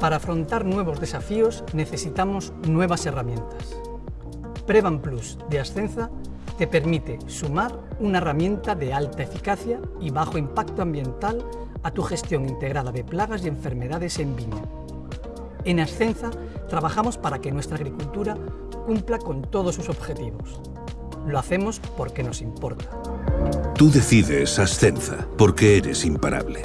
Para afrontar nuevos desafíos necesitamos nuevas herramientas. Prevan Plus de Ascenza te permite sumar una herramienta de alta eficacia y bajo impacto ambiental a tu gestión integrada de plagas y enfermedades en viña. En Ascenza trabajamos para que nuestra agricultura cumpla con todos sus objetivos. Lo hacemos porque nos importa. Tú decides Ascenza, porque eres imparable.